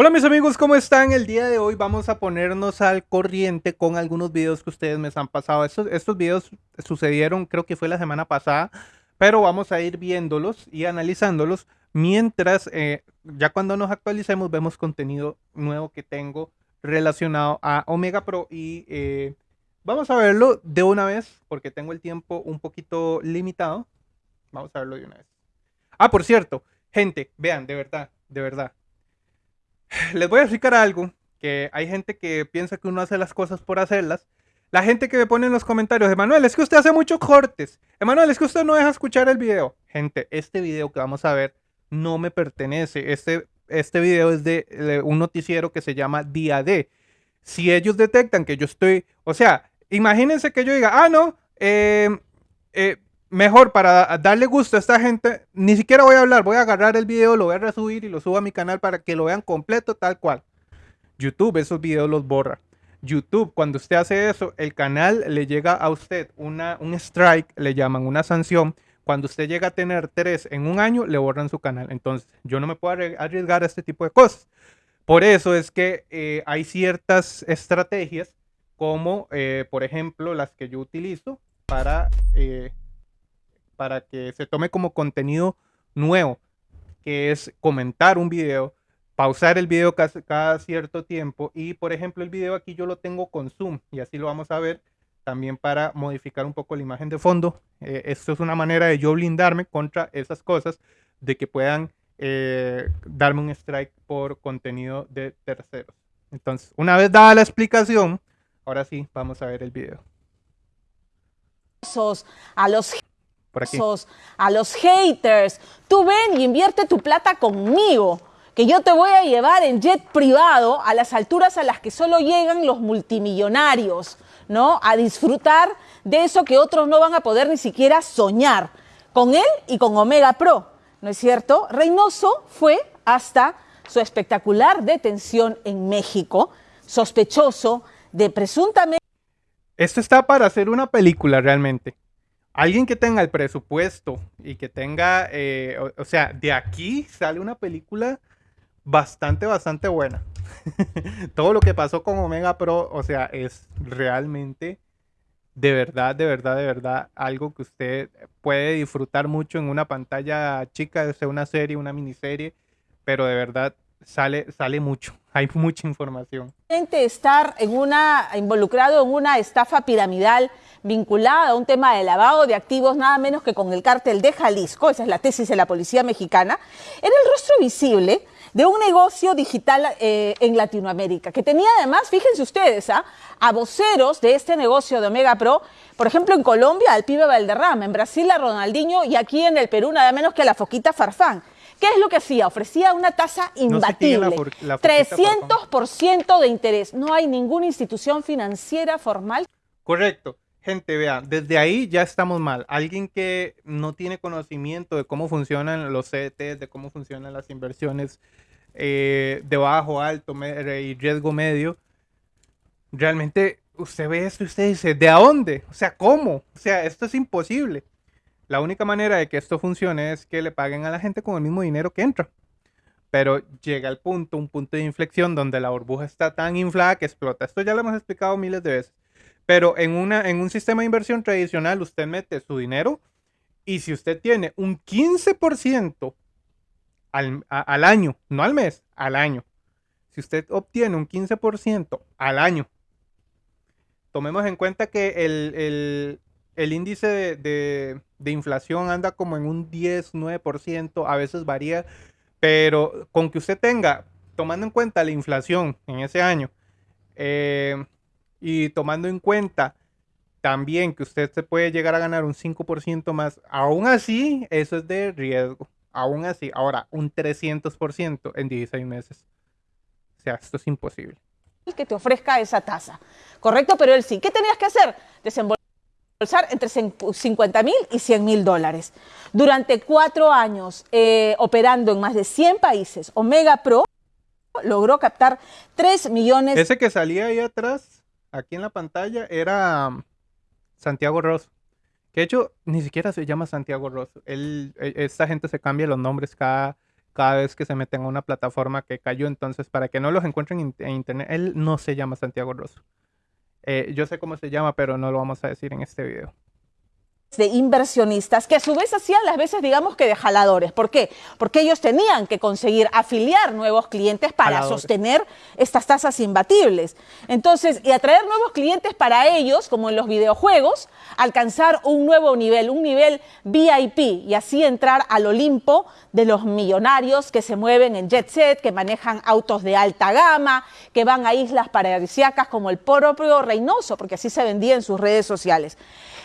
Hola mis amigos, ¿cómo están? El día de hoy vamos a ponernos al corriente con algunos videos que ustedes me han pasado. Estos, estos videos sucedieron, creo que fue la semana pasada, pero vamos a ir viéndolos y analizándolos mientras, eh, ya cuando nos actualicemos, vemos contenido nuevo que tengo relacionado a Omega Pro y eh, vamos a verlo de una vez porque tengo el tiempo un poquito limitado. Vamos a verlo de una vez. Ah, por cierto, gente, vean, de verdad, de verdad les voy a explicar algo, que hay gente que piensa que uno hace las cosas por hacerlas. La gente que me pone en los comentarios, Emanuel, es que usted hace muchos cortes. Emanuel, es que usted no deja escuchar el video. Gente, este video que vamos a ver no me pertenece. Este, este video es de, un noticiero que se llama Día D. Si ellos detectan que yo estoy, o sea, imagínense que yo diga, ah, no, eh, eh, mejor para darle gusto a esta gente, ni siquiera voy a hablar, voy a agarrar el video, lo voy a resubir y lo subo a mi canal para que lo vean completo tal cual. YouTube esos videos los borra. YouTube, cuando usted hace eso, el canal le llega a usted una, un strike, le llaman una sanción. Cuando usted llega a tener tres en un año, le borran su canal. Entonces, yo no me puedo arriesgar a este tipo de cosas. Por eso es que eh, hay ciertas estrategias, como eh, por ejemplo las que yo utilizo para eh, para que se tome como contenido nuevo, que es comentar un video, pausar el video cada, cierto tiempo y por ejemplo el video aquí yo lo tengo con zoom y así lo vamos a ver también para modificar un poco la imagen de fondo. Eh, esto es una manera de yo blindarme contra esas cosas de que puedan eh, darme un strike por contenido de terceros. Entonces, una vez dada la explicación, ahora sí, vamos a ver el video. A los a los haters. Tú ven y invierte tu plata conmigo, que yo te voy a llevar en jet privado a las alturas a las que solo llegan los multimillonarios, ¿no? A disfrutar de eso que otros no van a poder ni siquiera soñar, con él y con Omega Pro, ¿no es cierto? Reynoso fue hasta su espectacular detención en México, sospechoso de presuntamente... Esto está para hacer una película realmente alguien que tenga el presupuesto y que tenga, eh, o, sea, de aquí sale una película bastante, bastante buena. Todo lo que pasó con Omega Pro, o sea, es realmente, de verdad, de verdad, de verdad, algo que usted puede disfrutar mucho en una pantalla chica, sea una serie, una miniserie, pero de verdad sale, sale mucho, hay mucha información. Estar en una, involucrado en una estafa piramidal vinculada a un tema de lavado de activos nada menos que con el cártel de Jalisco, esa es la tesis de la policía mexicana, era el rostro visible de un negocio digital eh, en Latinoamérica, que tenía además, fíjense ustedes, ¿ah? a voceros de este negocio de Omega Pro, por ejemplo en Colombia al pibe Valderrama, en Brasil a Ronaldinho y aquí en el Perú nada menos que a la foquita Farfán. ¿Qué es lo que hacía? Ofrecía una tasa imbatible, 300% de interés. No hay ninguna institución financiera formal. Correcto. Gente, vea, desde ahí ya estamos mal. Alguien que no tiene conocimiento de cómo funcionan los CDTs, de cómo funcionan las inversiones eh, de bajo, alto y riesgo medio, realmente usted ve esto y usted dice, ¿de dónde? O sea, ¿cómo? O sea, esto es imposible. La única manera de que esto funcione es que le paguen a la gente con el mismo dinero que entra. Pero llega el punto, un punto de inflexión donde la burbuja está tan inflada que explota. Esto ya lo hemos explicado miles de veces. Pero en, una, en un sistema de inversión tradicional usted mete su dinero y si usted tiene un 15% al, al año, no al mes, al año. Si usted obtiene un 15% al año, tomemos en cuenta que el, índice de, inflación anda como en un 10, 9%, a veces varía, pero con que usted tenga, tomando en cuenta la inflación en ese año, eh, y tomando en cuenta también que usted se puede llegar a ganar un 5% más, aún así, eso es de riesgo. Aún así, ahora, un 300% en 16 meses. O sea, esto es imposible. Que te ofrezca esa tasa. Correcto, pero él sí. ¿Qué tenías que hacer? Desembolsar entre 50 mil y 100 mil dólares. Durante cuatro años, eh, operando en más de 100 países, Omega Pro logró captar 3 millones. Ese que salía ahí atrás aquí en la pantalla era um, Santiago Rosso. Que de hecho ni siquiera se llama Santiago Rosso. Él, e, esta gente se cambia los nombres cada, cada vez que se meten a una plataforma que cayó. Entonces, para que no los encuentren en, internet, él no se llama Santiago Rosso. Eh, yo sé cómo se llama, pero no lo vamos a decir en este video de inversionistas que a su vez hacían las veces, digamos que de jaladores. ¿Por qué? Porque ellos tenían que conseguir afiliar nuevos clientes para sostener estas tasas imbatibles. Entonces, y atraer nuevos clientes para ellos, como en los videojuegos, alcanzar un nuevo nivel, un nivel VIP y así entrar al Olimpo de los millonarios que se mueven en jet set, que manejan autos de alta gama, que van a islas paradisíacas como el propio Reynoso, porque así se vendía en sus redes sociales.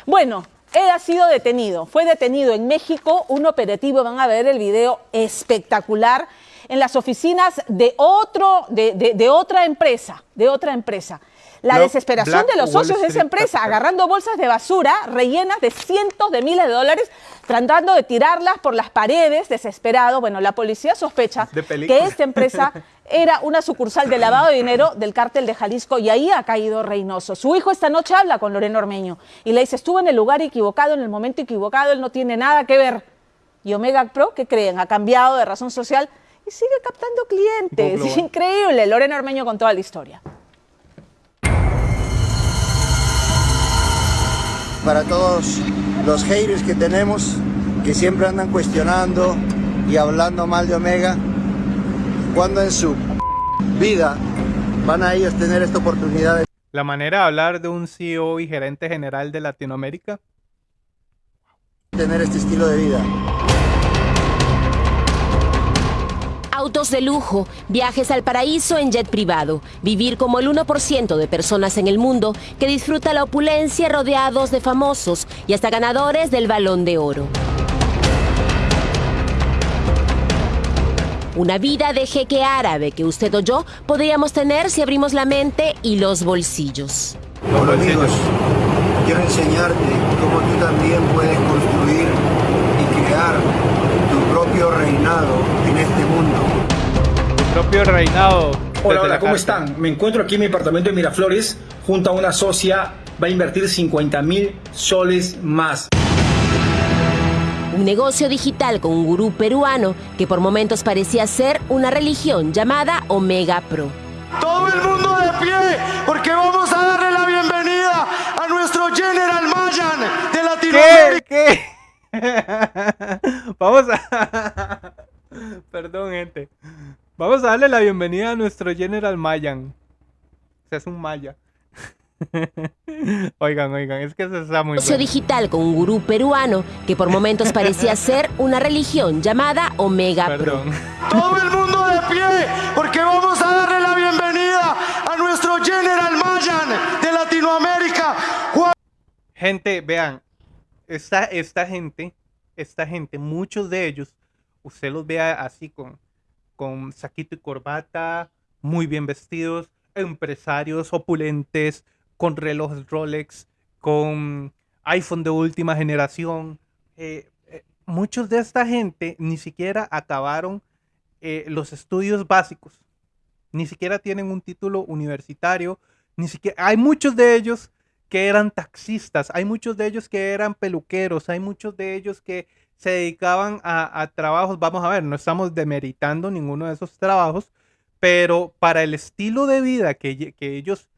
Bueno, él ha sido detenido, fue detenido en México, un operativo, van a ver el video espectacular, en las oficinas de, otro, de, otra empresa, de otra empresa. La desesperación de los socios de esa empresa, agarrando bolsas de basura rellenas de cientos de miles de dólares, tratando de tirarlas por las paredes, desesperado. Bueno, la policía sospecha que esta empresa era una sucursal de lavado de dinero del cártel de Jalisco y ahí ha caído Reynoso. Su hijo esta noche habla con Loreno Ormeño y le dice, estuvo en el lugar equivocado, en el momento equivocado, él no tiene nada que ver. Y Omega Pro, ¿qué creen? Ha cambiado de razón social y sigue captando clientes. Es increíble. Loreno Ormeño con toda la historia. para todos los haters que tenemos, que siempre andan cuestionando y hablando mal de Omega, cuando en su vida van a ellos tener esta oportunidad de... La manera de hablar de un CEO y gerente general de Latinoamérica. Tener este estilo de vida. autos de lujo, viajes al paraíso en jet privado, vivir como el 1% de personas en el mundo que disfruta la opulencia rodeados de famosos y hasta ganadores del balón de oro. Una vida de jeque árabe que usted o yo podríamos tener si abrimos la mente y los bolsillos. Hola amigos, quiero enseñarte cómo tú también puedes construir y crear tu propio reinado en este mundo propio reinado. Hola, hola, ¿cómo están? Me encuentro aquí en mi apartamento de Miraflores junto a una socia. Va a invertir 50 mil soles más. Un negocio digital con un gurú peruano que por momentos parecía ser una religión llamada Omega Pro. Todo el mundo de pie, porque vamos a darle la bienvenida a nuestro General Mayan de Latinoamérica. ¿Qué? ¿Qué? vamos a... Perdón, gente. Vamos a darle la bienvenida a nuestro General Mayan. O sea, es un maya. oigan, oigan, es que se está muy Socio digital con un gurú peruano que por momentos parecía ser una religión llamada Omega Pro. Todo el mundo de pie, porque vamos a darle la bienvenida a nuestro General Mayan de Latinoamérica. Gente, vean, esta, esta gente, esta gente, muchos de ellos, usted los vea así con con saquito y corbata, muy bien vestidos, empresarios opulentes, con relojes Rolex, con iPhone de última generación. Eh, eh, muchos de esta gente ni siquiera acabaron eh, los estudios básicos, ni siquiera tienen un título universitario, ni siquiera hay muchos de ellos que eran taxistas, hay muchos de ellos que eran peluqueros, hay muchos de ellos que se dedicaban a, trabajos, vamos a ver, no estamos demeritando ninguno de esos trabajos, pero para el estilo de vida que, que ellos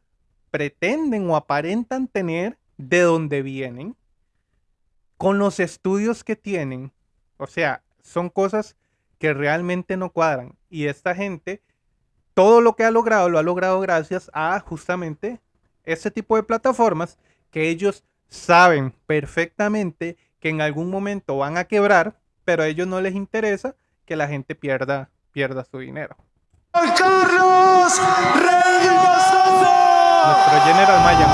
pretenden o aparentan tener, de donde vienen, con los estudios que tienen, o sea, son cosas que realmente no cuadran. Y esta gente, todo lo que ha logrado, lo ha logrado gracias a justamente ese tipo de plataformas que ellos saben perfectamente que en algún momento van a quebrar, pero a ellos no les interesa que la gente pierda, pierda su dinero. Nuestro General Maya.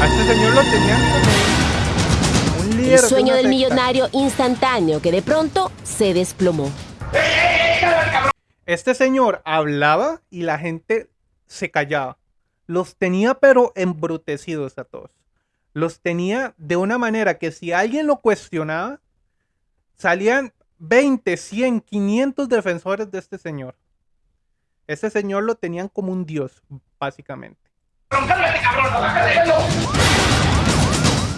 A este señor lo tenían como un líder. El sueño del millonario instantáneo que de pronto se desplomó. Este señor hablaba y la gente se callaba los tenía pero embrutecidos a todos. Los tenía de una manera que si alguien lo cuestionaba, salían 20, 100, 500 defensores de este señor. Este señor lo tenían como un dios, básicamente.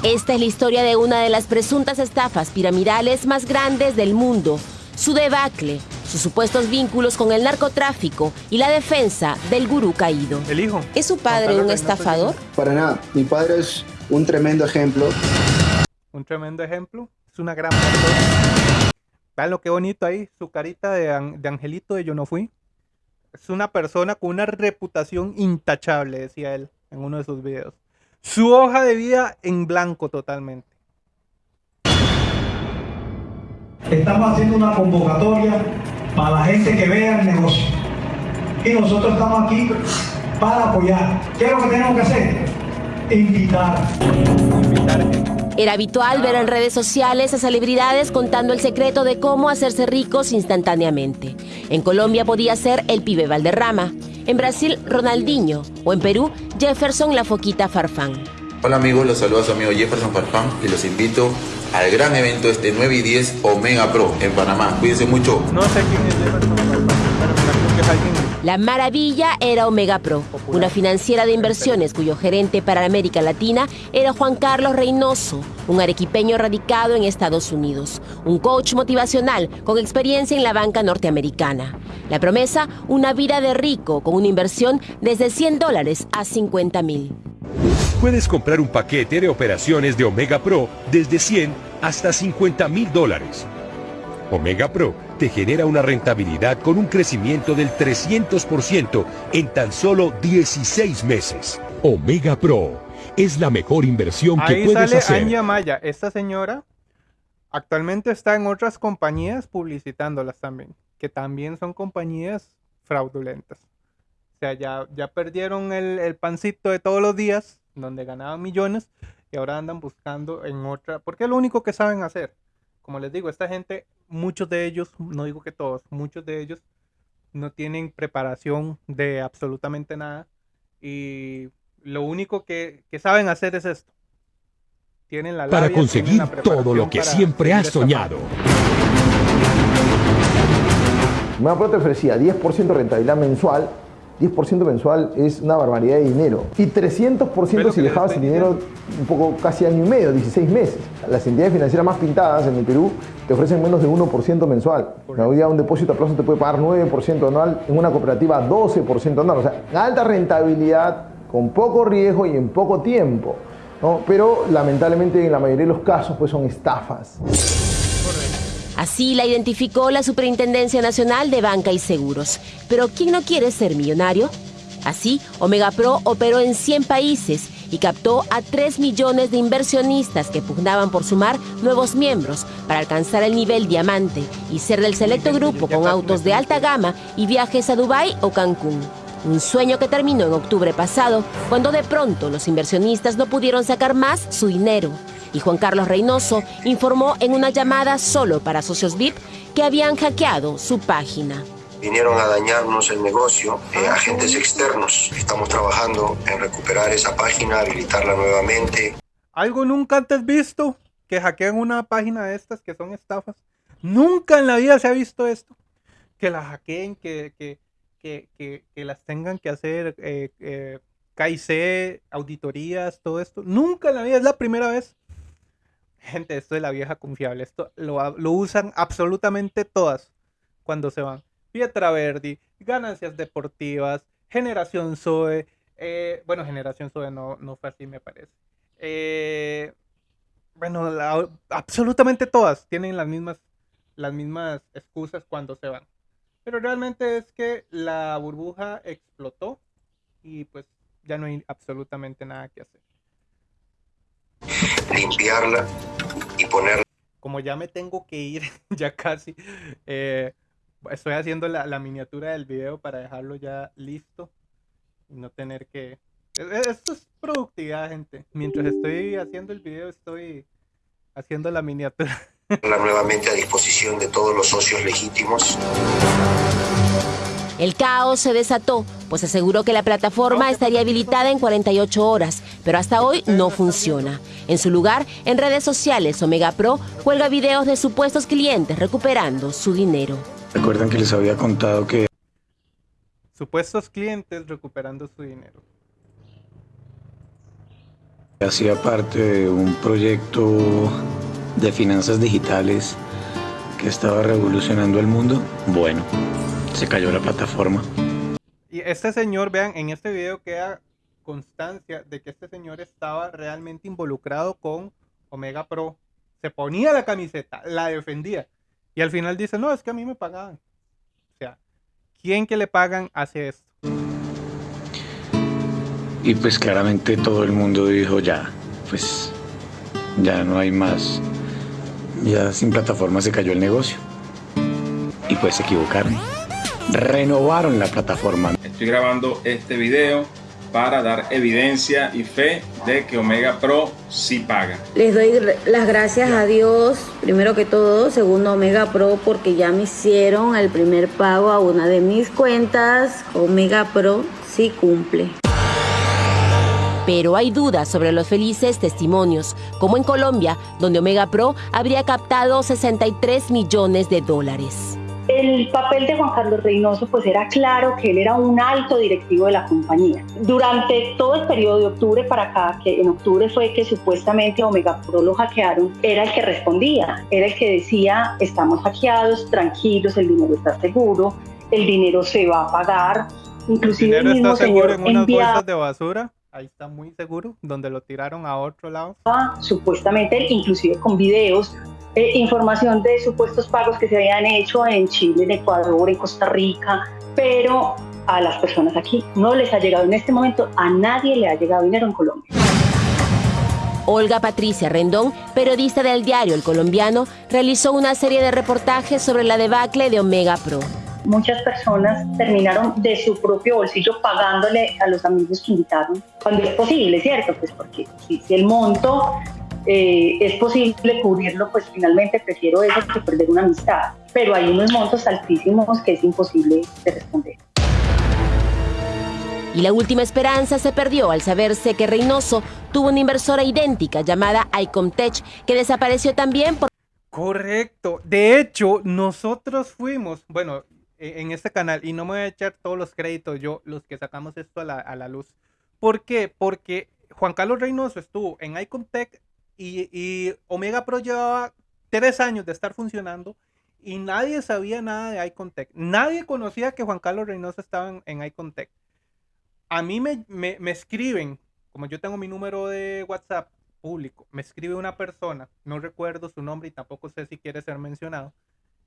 Esta es la historia de una de las presuntas estafas piramidales más grandes del mundo, su debacle, sus supuestos vínculos con el narcotráfico y la defensa del gurú caído. El hijo. ¿Es su padre un estafador? Para nada, mi padre es un tremendo ejemplo. Un tremendo ejemplo. Es una gran persona. Vean lo que bonito ahí, su carita de, angelito de yo no fui. Es una persona con una reputación intachable, decía él en uno de sus videos. Su hoja de vida en blanco totalmente. Estamos haciendo una convocatoria para la gente que vea el negocio. Y nosotros estamos aquí para apoyar. ¿Qué es lo que tenemos que hacer? Invitar. Era habitual ver en redes sociales a celebridades contando el secreto de cómo hacerse ricos instantáneamente. En Colombia podía ser el pibe Valderrama, en Brasil Ronaldinho o en Perú Jefferson La Foquita Farfán. Hola amigos, los saluda su amigo Jefferson Farfán y los invito al gran evento este 9 y 10 Omega Pro en Panamá. Cuídense mucho. No sé quién es Jefferson La maravilla era Omega Pro, una financiera de inversiones cuyo gerente para América Latina era Juan Carlos Reynoso, un arequipeño radicado en Estados Unidos, un coach motivacional con experiencia en la banca norteamericana. La promesa, una vida de rico con una inversión desde 100 dólares a 50 mil. Puedes comprar un paquete de operaciones de Omega Pro desde 100 hasta 50 mil dólares. Omega Pro te genera una rentabilidad con un crecimiento del 300% en tan solo 16 meses. Omega Pro es la mejor inversión que puedes sale hacer. Anya Maya. Esta señora actualmente está en otras compañías publicitándolas también, que también son compañías fraudulentas. O sea, ya, ya perdieron el, el pancito de todos los días, donde ganaban millones, y ahora andan buscando en otra, porque es lo único que saben hacer. Como les digo, esta gente, muchos de ellos, no digo que todos, muchos de ellos no tienen preparación de absolutamente nada y lo único que, que saben hacer es esto. Tienen la Para labia, tienen conseguir la todo lo que para siempre has soñado. Omega Pro te ofrecía 10% de rentabilidad mensual. 10% mensual es una barbaridad de dinero. Y 300% si dejabas el dinero un poco casi año y medio, 16 meses. Las entidades financieras más pintadas en el Perú te ofrecen menos de 1% mensual. Hoy día un depósito a plazo te puede pagar 9% anual, en una cooperativa 12% anual. O sea, alta rentabilidad, con poco riesgo y en poco tiempo. ¿no? Pero lamentablemente en la mayoría de los casos pues son estafas. Así la identificó la Superintendencia Nacional de Banca y Seguros. Pero ¿quién no quiere ser millonario? Así, Omega Pro operó en 100 países y captó a 3 millones de inversionistas que pugnaban por sumar nuevos miembros para alcanzar el nivel diamante y ser del selecto grupo con autos de alta gama y viajes a Dubái o Cancún. Un sueño que terminó en octubre pasado, cuando de pronto los inversionistas no pudieron sacar más su dinero. Y Juan Carlos Reynoso informó en una llamada solo para socios VIP que habían hackeado su página. Vinieron a dañarnos el negocio eh, agentes externos. Estamos trabajando en recuperar esa página, habilitarla nuevamente. ¿Algo nunca antes visto que hackeen una página de estas que son estafas? Nunca en la vida se ha visto esto. Que la hackeen, que, que, que, que, que las tengan que hacer eh, eh, KIC, auditorías, todo esto. Nunca en la vida, es la primera vez. Gente, esto es la vieja confiable. Esto lo, lo usan absolutamente todas cuando se van. Pietra Verdi, Ganancias Deportivas, Generación Zoe. eh, bueno, Generación Zoe no, no fue así, me parece. Eh, bueno, la- absolutamente todas tienen las mismas, las mismas excusas cuando se van. Pero realmente es que la burbuja explotó y pues ya no hay absolutamente nada que hacer. limpiarla y poner Como ya me tengo que ir, ya casi, eh, estoy haciendo la, la miniatura del video para dejarlo ya listo y no tener que... e- e- Esto es productividad, gente. Mientras estoy haciendo el video, estoy haciendo la miniatura. nuevamente a disposición de todos los socios legítimos. El caos se desató, pues aseguró que la plataforma estaría habilitada en 48 horas, pero hasta hoy no funciona. En su lugar, en redes sociales, Omega Pro cuelga videos de supuestos clientes recuperando su dinero. Recuerdan que les había contado que Supuestos clientes recuperando su dinero. Hacía parte de un proyecto de finanzas digitales que estaba revolucionando el mundo. Bueno, se cayó la plataforma. Y este señor, vean, en este video queda constancia de que este señor estaba realmente involucrado con Omega Pro. Se ponía la camiseta, la defendía. Y al final dice, no, es que a mí me pagaban. O sea, ¿quién que le pagan hace esto? Y pues claramente todo el mundo dijo ya, pues ya no hay más. Ya sin plataforma se cayó el negocio. Y pues se equivocaron. Renovaron la plataforma. Estoy grabando este video para dar evidencia y fe de que Omega Pro sí paga. Les doy las gracias a Dios, primero que todo, segundo Omega Pro, porque ya me hicieron el primer pago a una de mis cuentas. Omega Pro sí cumple. Pero hay dudas sobre los felices testimonios, como en Colombia, donde Omega Pro habría captado 63 millones de dólares. El papel de Juan Carlos Reynoso pues era claro que él era un alto directivo de la compañía. Durante todo el periodo de octubre para acá, que en octubre fue que supuestamente Omega Pro lo hackearon, era el que respondía, era el que decía estamos hackeados, tranquilos, el dinero está seguro, el dinero se va a pagar. Inclusive ¿El dinero está seguro en unas bolsas de basura? ahí está muy seguro, donde lo tiraron a otro lado. Supuestamente, inclusive con videos, eh, información de supuestos pagos que se habían hecho en Chile, en Ecuador, en Costa Rica, pero a las personas aquí no les ha llegado en este momento, a nadie le ha llegado dinero en Colombia. Olga Patricia Rendón, periodista del diario El Colombiano, realizó una serie de reportajes sobre la debacle de Omega Pro muchas personas terminaron de su propio bolsillo pagándole a los amigos que invitaron, cuando es posible, ¿cierto? Pues porque si, el monto eh, es posible cubrirlo, pues finalmente prefiero eso que perder una amistad. Pero hay unos montos altísimos que es imposible de responder. Y la última esperanza se perdió al saberse que Reynoso tuvo una inversora idéntica llamada Icomtech que desapareció también por... Correcto. De hecho, nosotros fuimos, bueno, e-, en este canal y no me voy a echar todos los créditos yo, los que sacamos esto a la, luz. ¿Por qué? Porque Juan Carlos Reynoso estuvo en Icontech y, y Omega Pro llevaba tres años de estar funcionando y nadie sabía nada de Icontech. Nadie conocía que Juan Carlos Reynoso estaba en, en. A mí me, me, me escriben, como yo tengo mi número de WhatsApp público, me escribe una persona, no recuerdo su nombre y tampoco sé si quiere ser mencionado,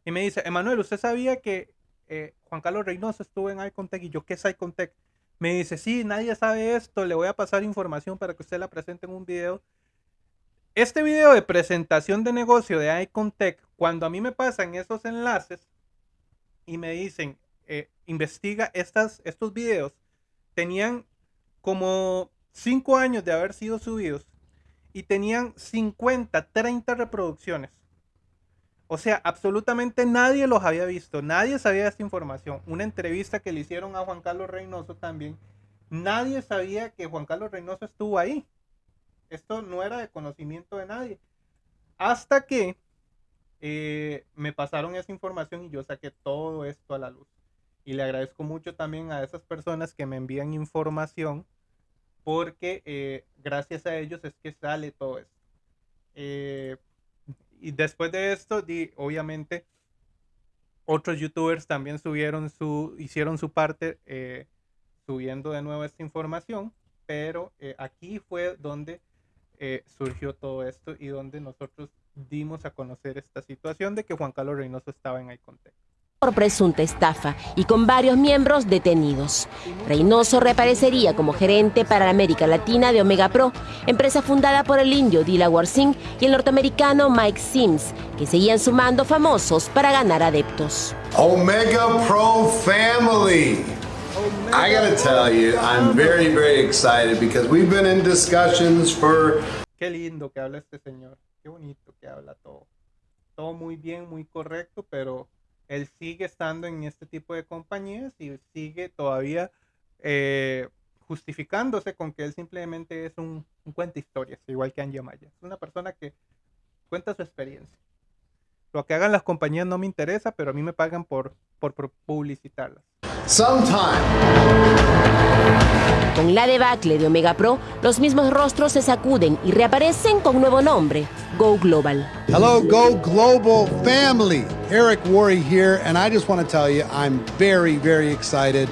y me dice, Emanuel, ¿usted sabía que eh, Juan Carlos Reynoso estuvo en Icontech y yo, ¿qué es Icontech? Me dice, sí, nadie sabe esto, le voy a pasar información para que usted la presente en un video. Este video de presentación de negocio de Icontech, cuando a mí me pasan esos enlaces y me dicen, eh, investiga estas, estos videos, tenían como 5 años de haber sido subidos y tenían 50, 30 reproducciones. O sea, absolutamente nadie los había visto, nadie sabía esta información. Una entrevista que le hicieron a Juan Carlos Reynoso también, nadie sabía que Juan Carlos Reynoso estuvo ahí. Esto no era de conocimiento de nadie. Hasta que eh, me pasaron esa información y yo saqué todo esto a la luz. Y le agradezco mucho también a esas personas que me envían información porque eh, gracias a ellos es que sale todo esto. Eh, y después de esto, obviamente, otros youtubers también subieron su, hicieron su parte eh, subiendo de nuevo esta información, pero eh, aquí fue donde eh, surgió todo esto y donde nosotros dimos a conocer esta situación de que Juan Carlos Reynoso estaba en Icontec por presunta estafa y con varios miembros detenidos. Reynoso reaparecería como gerente para la América Latina de Omega Pro, empresa fundada por el indio Dilawar Singh y el norteamericano Mike Sims, que seguían sumando famosos para ganar adeptos. Omega Pro Family. I gotta tell you, I'm very, very excited because we've been in discussions for. Qué lindo que habla este señor. Qué bonito que habla todo. Todo muy bien, muy correcto, pero él sigue estando en este tipo de compañías y sigue todavía eh, justificándose con que él simplemente es un, un cuenta historias, igual que Angie Maya. Es una persona que cuenta su experiencia. Lo que hagan las compañías no me interesa, pero a mí me pagan por, por, por publicitarlas. Sometime. Con la debacle de Omega Pro, los mismos rostros se sacuden y reaparecen con nuevo nombre, Go Global. Hello, Go Global family. Eric Worre here, and I just want to tell you I'm very, very excited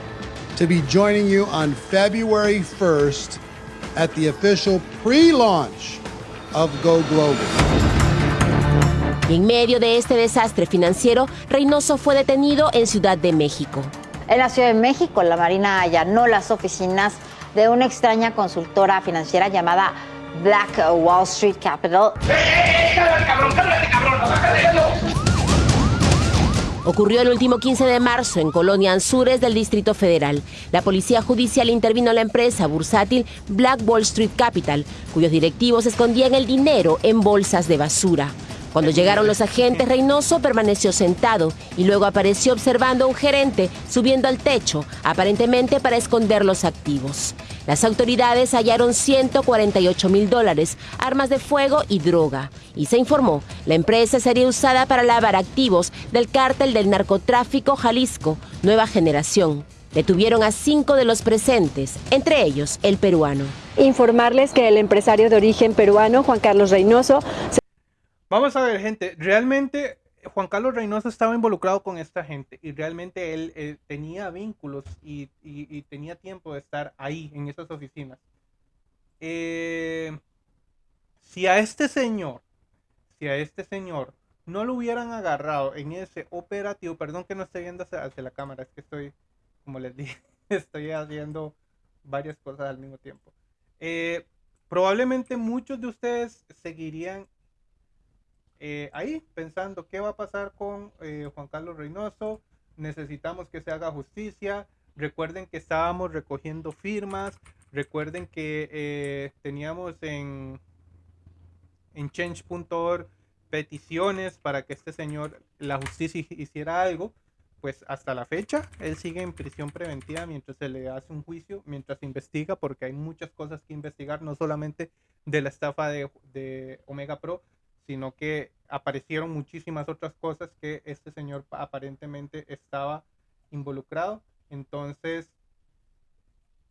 to be joining you on February 1st at the official pre launch of Go Global. en medio de este desastre financiero, Reynoso fue detenido en Ciudad de México. En la Ciudad de México, la Marina allanó las oficinas de una extraña consultora financiera llamada Black Wall Street Capital. Ocurrió el último 15 de marzo en Colonia Anzures del Distrito Federal. La policía judicial intervino en la empresa bursátil Black Wall Street Capital, cuyos directivos escondían el dinero en bolsas de basura. Cuando llegaron los agentes, Reynoso permaneció sentado y luego apareció observando a un gerente subiendo al techo, aparentemente para esconder los activos. Las autoridades hallaron 148 mil dólares, armas de fuego y droga. Y se informó, la empresa sería usada para lavar activos del cártel del narcotráfico Jalisco, Nueva Generación. Detuvieron a cinco de los presentes, entre ellos el peruano. Informarles que el empresario de origen peruano, Juan Carlos Reynoso, Vamos a ver, gente, realmente Juan Carlos Reynoso estaba involucrado con esta gente y realmente él, eh, tenía vínculos y, y- y tenía tiempo de estar ahí, en esas oficinas. Eh, si a este señor, si a este señor no lo hubieran agarrado en ese operativo, perdón que no esté viendo hacia, hacia la cámara, es que estoy, como les dije, estoy haciendo varias cosas al mismo tiempo. Eh, probablemente muchos de ustedes seguirían eh, ahí pensando qué va a pasar con eh, Juan Carlos Reynoso. Necesitamos que se haga justicia. Recuerden que estábamos recogiendo firmas. Recuerden que eh, teníamos en, en change.org peticiones para que este señor, la justicia hi- hiciera algo. Pues hasta la fecha, él sigue en prisión preventiva mientras se le hace un juicio, mientras se investiga, porque hay muchas cosas que investigar, no solamente de la estafa de, de Omega Pro, sino que aparecieron muchísimas otras cosas que este señor pa- aparentemente estaba involucrado. Entonces,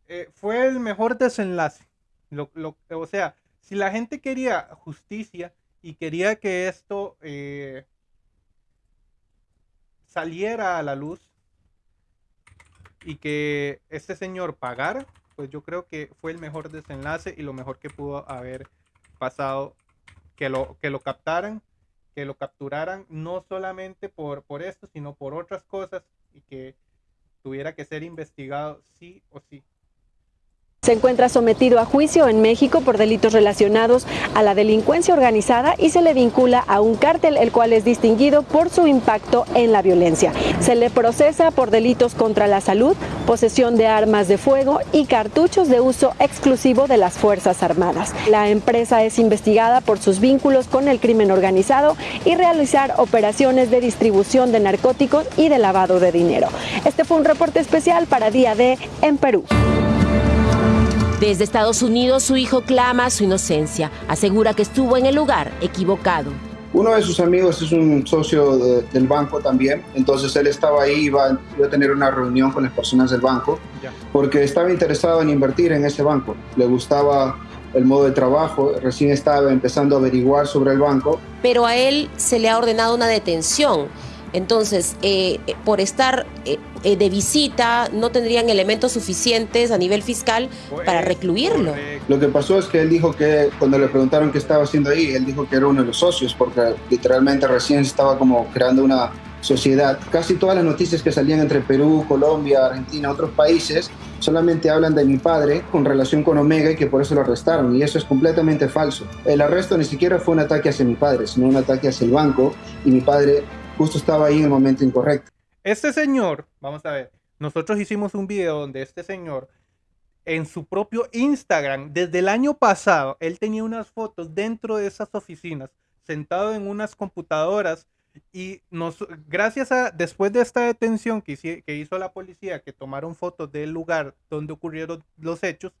eh, fue el mejor desenlace. O sea, si la gente quería justicia y quería que esto eh, saliera a la luz y que este señor pagara, pues yo creo que fue el mejor desenlace y lo mejor que pudo haber pasado que lo, que lo captaran, que lo capturaran, no solamente por, por esto, sino por otras cosas y que tuviera que ser investigado sí o sí. Se encuentra sometido a juicio en México por delitos relacionados a la delincuencia organizada y se le vincula a un cártel el cual es distinguido por su impacto en la violencia. Se le procesa por delitos contra la salud, posesión de armas de fuego y cartuchos de uso exclusivo de las Fuerzas Armadas. La empresa es investigada por sus vínculos con el crimen organizado y realizar operaciones de distribución de narcóticos y de lavado de dinero. Este fue un reporte especial para Día D en Perú. Desde Estados Unidos, su hijo clama su inocencia. Asegura que estuvo en el lugar equivocado. Uno de sus amigos es un socio de- del banco también, entonces él estaba ahí, iba, iba a tener una reunión con las personas del banco, porque estaba interesado en invertir en ese banco. Le gustaba el modo de trabajo, recién estaba empezando a averiguar sobre el banco. Pero a él se le ha ordenado una detención. Entonces, eh, eh, por estar eh, eh, de visita, no tendrían elementos suficientes a nivel fiscal para recluirlo. Lo que pasó es que él dijo que cuando le preguntaron qué estaba haciendo ahí, él dijo que era uno de los socios, porque literalmente recién estaba como creando una sociedad. Casi todas las noticias que salían entre Perú, Colombia, Argentina, otros países, solamente hablan de mi padre con relación con Omega y que por eso lo arrestaron. Y eso es completamente falso. El arresto ni siquiera fue un ataque hacia mi padre, sino un ataque hacia el banco y mi padre justo estaba ahí en el momento incorrecto. Este señor, vamos a ver, nosotros hicimos un video donde este señor en su propio Instagram, desde el año pasado, él tenía unas fotos dentro de esas oficinas, sentado en unas computadoras y nos, gracias a, después de esta detención que, hici- que hizo la policía, que tomaron fotos del lugar donde ocurrieron los hechos,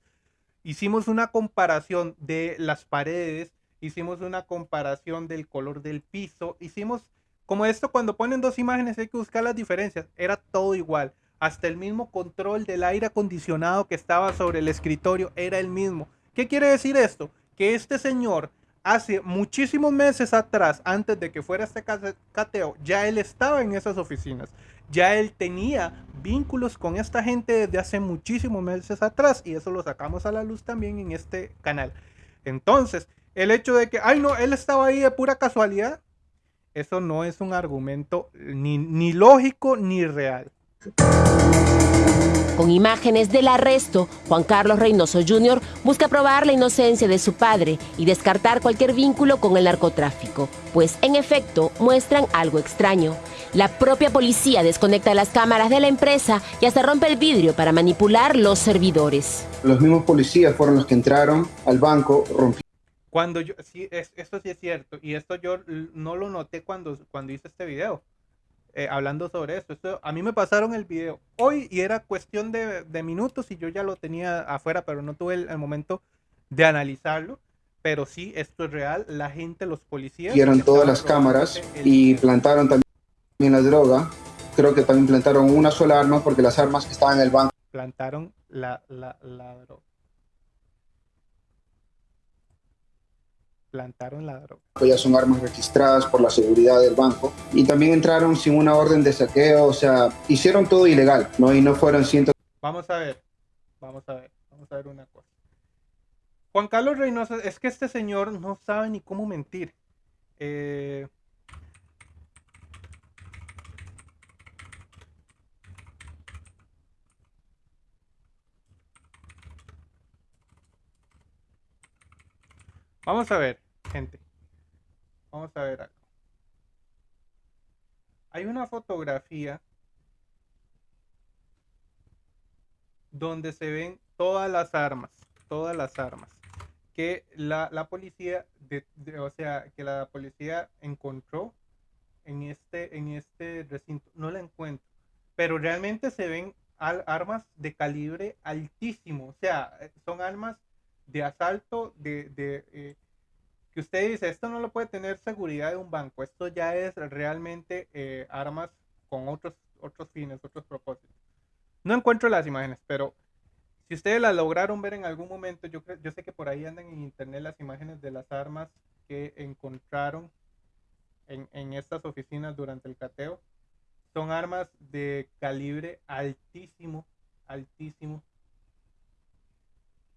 hicimos una comparación de las paredes, hicimos una comparación del color del piso, hicimos como esto cuando ponen dos imágenes hay que buscar las diferencias, era todo igual. Hasta el mismo control del aire acondicionado que estaba sobre el escritorio era el mismo. ¿Qué quiere decir esto? Que este señor hace muchísimos meses atrás, antes de que fuera este cateo, ya él estaba en esas oficinas. Ya él tenía vínculos con esta gente desde hace muchísimos meses atrás y eso lo sacamos a la luz también en este canal. Entonces, el hecho de que, ay no, él estaba ahí de pura casualidad, eso no es un argumento ni, ni lógico ni real. Con imágenes del arresto, Juan Carlos Reynoso Jr. busca probar la inocencia de su padre y descartar cualquier vínculo con el narcotráfico, pues en efecto muestran algo extraño. La propia policía desconecta las cámaras de la empresa y hasta rompe el vidrio para manipular los servidores. Los mismos policías fueron los que entraron al banco, rompieron. Cuando yo, sí, esto sí es cierto, y esto yo no lo noté cuando, cuando hice este video. Eh, hablando sobre esto. esto. A mí me pasaron el video hoy y era cuestión de, minutos y yo ya lo tenía afuera, pero no tuve el, momento de analizarlo. Pero sí, esto es real. La gente, los policías... Hicieron todas las cámaras y plantaron también la droga. Creo que también plantaron una sola arma porque las armas que estaban en el banco... Plantaron la, la, la droga. Plantaron la droga. Ya son armas registradas por la seguridad del banco y también entraron sin una orden de saqueo, o sea, hicieron todo ilegal, ¿no? Y no fueron cientos. Vamos a ver, vamos a ver, vamos a ver una cosa. Juan Carlos Reynoso, es que este señor no sabe ni cómo mentir. Eh, Vamos a ver, gente. Vamos a ver algo. Hay una fotografía donde se ven todas las armas, todas las armas que la, policía, de, o sea, que la policía encontró en este, en este recinto. No la encuentro, pero realmente se ven armas de calibre altísimo, o sea, son armas de asalto, de, eh, que usted dice, esto no lo puede tener seguridad de un banco, esto ya es realmente eh, armas con otros, otros fines, otros propósitos. No encuentro las imágenes, pero si ustedes las lograron ver en algún momento, yo, yo sé que por ahí andan en internet las imágenes de las armas que encontraron en, en estas oficinas durante el cateo. Son armas de calibre altísimo, altísimo.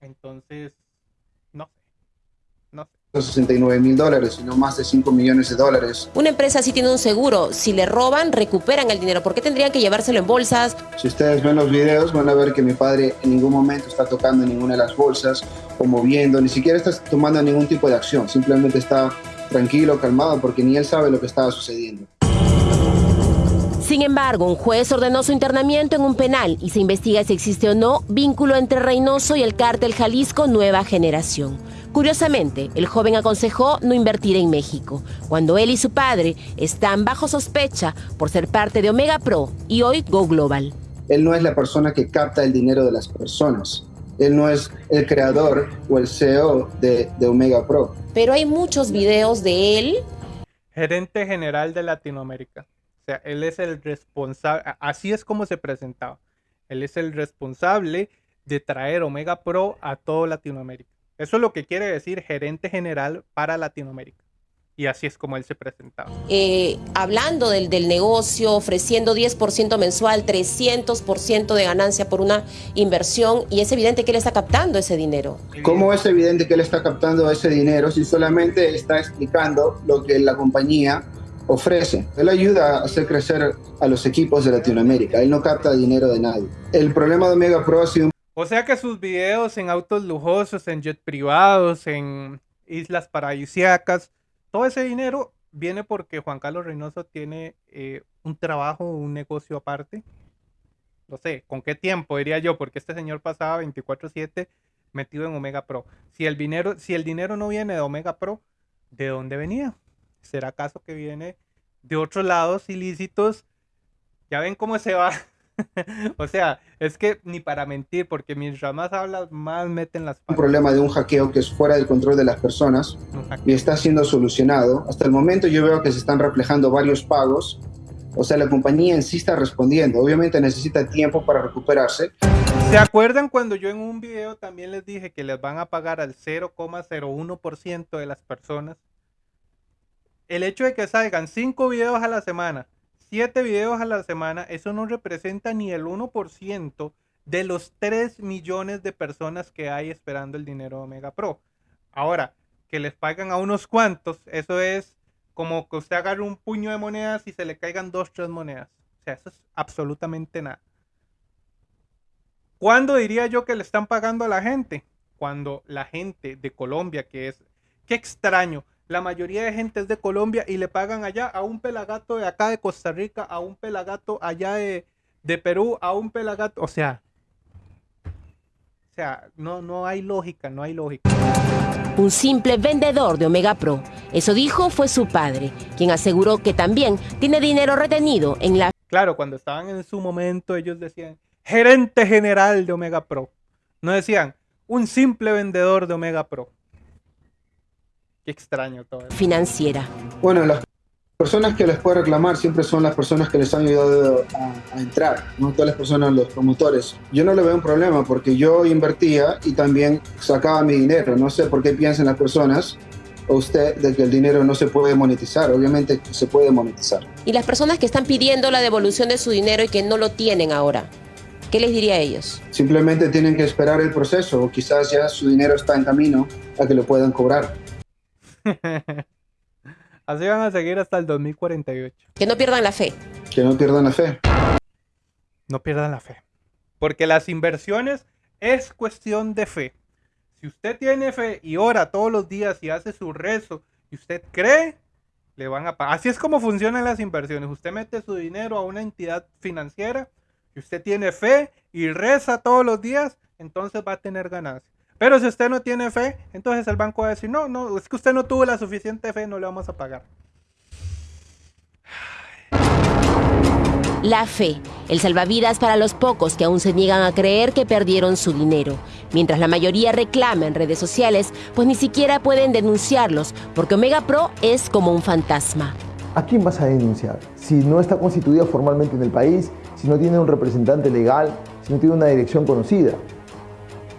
Entonces, no sé, no sé. 69 mil dólares, sino más de 5 millones de dólares. Una empresa sí tiene un seguro. Si le roban, recuperan el dinero. ¿Por qué tendrían que llevárselo en bolsas? Si ustedes ven los videos, van a ver que mi padre en ningún momento está tocando ninguna de las bolsas o moviendo, ni siquiera está tomando ningún tipo de acción. Simplemente está tranquilo, calmado, porque ni él sabe lo que estaba sucediendo. Sin embargo, un juez ordenó su internamiento en un penal y se investiga si existe o no vínculo entre Reynoso y el cártel Jalisco Nueva Generación. Curiosamente, el joven aconsejó no invertir en México, cuando él y su padre están bajo sospecha por ser parte de Omega Pro y hoy Go Global. Él no es la persona que capta el dinero de las personas. Él no es el creador o el CEO de, de Omega Pro. Pero hay muchos videos de él. Gerente general de Latinoamérica. O sea, él es el responsable, así es como se presentaba. Él es el responsable de traer Omega Pro a todo Latinoamérica. Eso es lo que quiere decir gerente general para Latinoamérica. Y así es como él se presentaba. Eh, hablando del, del, negocio, ofreciendo 10% mensual, 300% de ganancia por una inversión, y es evidente que él está captando ese dinero. ¿Cómo es evidente que él está captando ese dinero si solamente está explicando lo que la compañía ofrece. Él ayuda a hacer crecer a los equipos de Latinoamérica. Él no capta dinero de nadie. El problema de Omega Pro ha sido... O sea que sus videos en autos lujosos, en jet privados, en islas paradisíacas, todo ese dinero viene porque Juan Carlos Reynoso tiene eh, un trabajo, un negocio aparte. No sé, ¿con qué tiempo diría yo? Porque este señor pasaba 24/7 metido en Omega Pro. Si el dinero, si el dinero no viene de Omega Pro, ¿de dónde venía? ¿Será acaso que viene de otros lados ilícitos? Ya ven cómo se va. o sea, es que ni para mentir, porque mientras más hablas, más meten las Un problema de un hackeo que es fuera del control de las personas y está siendo solucionado. Hasta el momento yo veo que se están reflejando varios pagos O sea, la compañía en sí está respondiendo. Obviamente necesita tiempo para recuperarse. ¿Se acuerdan cuando yo en un video también les dije que les van a pagar al 0,01% de las personas? El hecho de que salgan 5 videos a la semana, 7 videos a la semana, eso no representa ni el 1% de los 3 millones de personas que hay esperando el dinero de Omega Pro. Ahora, que les pagan a unos cuantos, eso es como que usted agarre un puño de monedas y se le caigan dos, tres monedas. O sea, eso es absolutamente nada. ¿Cuándo diría yo que le están pagando a la gente? Cuando la gente de Colombia, que es, qué extraño, la mayoría de gente es de Colombia y le pagan allá a un pelagato de acá de Costa Rica, a un pelagato allá de, de Perú, a un pelagato, o sea, o sea, no, no hay lógica, no hay lógica. Un simple vendedor de Omega Pro. Eso dijo fue su padre, quien aseguró que también tiene dinero retenido en la... Claro, cuando estaban en su momento ellos decían gerente general de Omega Pro. No decían un simple vendedor de Omega Pro. Qué extraño todo. Eso. Financiera. Bueno, las personas que les puede reclamar siempre son las personas que les han ayudado a, a, entrar, no todas las personas, los promotores. Yo no le veo un problema porque yo invertía y también sacaba mi dinero. No sé por qué piensan las personas o usted de que el dinero no se puede monetizar. Obviamente se puede monetizar. Y las personas que están pidiendo la devolución de su dinero y que no lo tienen ahora. ¿Qué les diría a ellos? Simplemente tienen que esperar el proceso o quizás ya su dinero está en camino a que lo puedan cobrar. Así van a seguir hasta el 2048. Que no pierdan la fe. Que no pierdan la fe. No pierdan la fe. Porque las inversiones es cuestión de fe. Si usted tiene fe y ora todos los días y hace su rezo y usted cree, le van a pagar. Así es como funcionan las inversiones. Usted mete su dinero a una entidad financiera y usted tiene fe y reza todos los días, entonces va a tener ganancias. Pero si usted no tiene fe, entonces el banco va a decir, no, no, es que usted no tuvo la suficiente fe, no le vamos a pagar. La fe, el salvavidas para los pocos que aún se niegan a creer que perdieron su dinero, mientras la mayoría reclama en redes sociales, pues ni siquiera pueden denunciarlos, porque Omega Pro es como un fantasma. ¿A quién vas a denunciar? Si no está constituida formalmente en el país, si no tiene un representante legal, si no tiene una dirección conocida.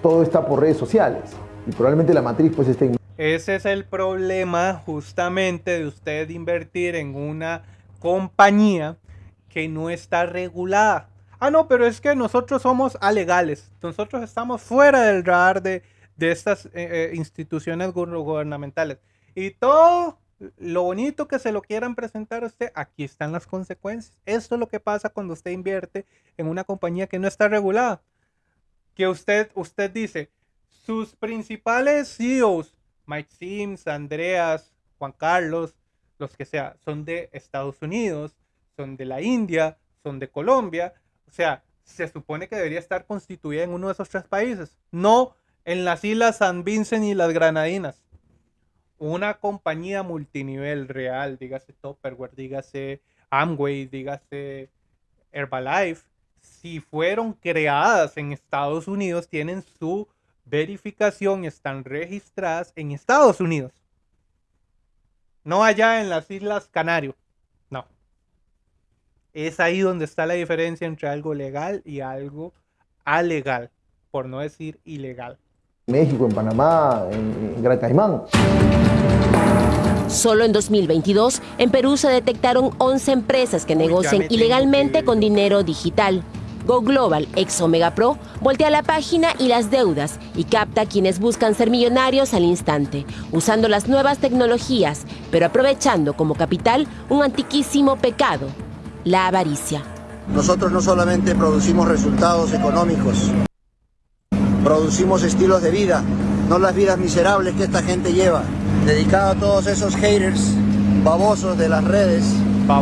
Todo está por redes sociales y probablemente la matriz pues esté. Ese es el problema justamente de usted invertir en una compañía que no está regulada. Ah, no, pero es que nosotros somos alegales. Nosotros estamos fuera del radar de, de estas eh, eh, instituciones gubernamentales. Y todo lo bonito que se lo quieran presentar a usted, aquí están las consecuencias. Esto es lo que pasa cuando usted invierte en una compañía que no está regulada. Que usted, usted dice, sus principales CEOs, Mike Sims, Andreas, Juan Carlos, los que sea, son de Estados Unidos, son de la India, son de Colombia. O sea, se supone que debería estar constituida en uno de esos tres países, no en las islas San Vincent y las Granadinas una compañía multinivel real, dígase Topperware, dígase Amway, dígase Herbalife, si fueron creadas en Estados Unidos, tienen su verificación, están registradas en Estados Unidos. No allá en las Islas Canarias. No. Es ahí donde está la diferencia entre algo legal y algo alegal, por no decir ilegal. México, en Panamá, en, en Gran Caimán. Solo en 2022, en Perú se detectaron 11 empresas que negocian ilegalmente con dinero digital. Go Global, ex Omega Pro, voltea la página y las deudas y capta a quienes buscan ser millonarios al instante, usando las nuevas tecnologías, pero aprovechando como capital un antiquísimo pecado, la avaricia. Nosotros no solamente producimos resultados económicos, producimos estilos de vida, no las vidas miserables que esta gente lleva. Dedicado a todos esos haters babosos de las redes,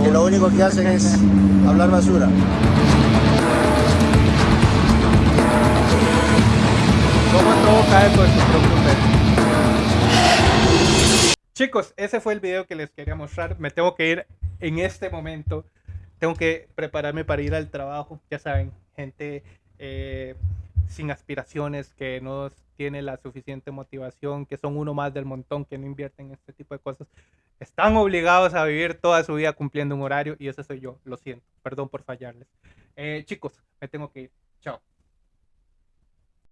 que lo único que hacen es hablar basura. ¿Cómo propio Chicos, ese fue el video que les quería mostrar. Me tengo que ir en este momento. Tengo que prepararme para ir al trabajo. Ya saben, gente... Eh, sin aspiraciones, que no tiene la suficiente motivación, que son uno más del montón que no invierten en este tipo de cosas, están obligados a vivir toda su vida cumpliendo un horario y ese soy yo, lo siento, perdón por fallarles. Eh, chicos, me tengo que ir. Chao.